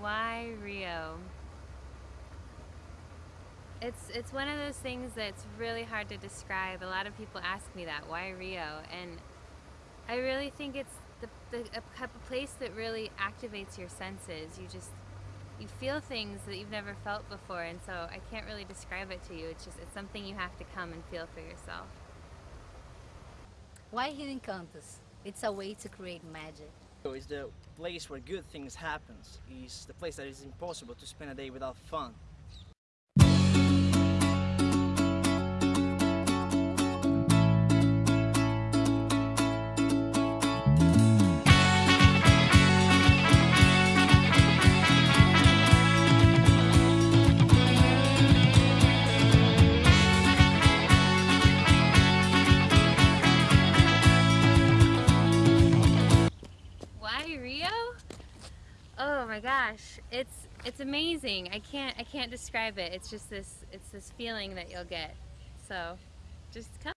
Why Rio? It's it's one of those things that's really hard to describe. A lot of people ask me that, why Rio? And I really think it's the, the a, a place that really activates your senses. You just you feel things that you've never felt before, and so I can't really describe it to you. It's just it's something you have to come and feel for yourself. Why Rio Encantos? It's a way to create magic. It's the place where good things happen. It's the place that is impossible to spend a day without fun. Why Rio? Oh my gosh, it's it's amazing. I can't I can't describe it. It's just this it's this feeling that you'll get. So, just come.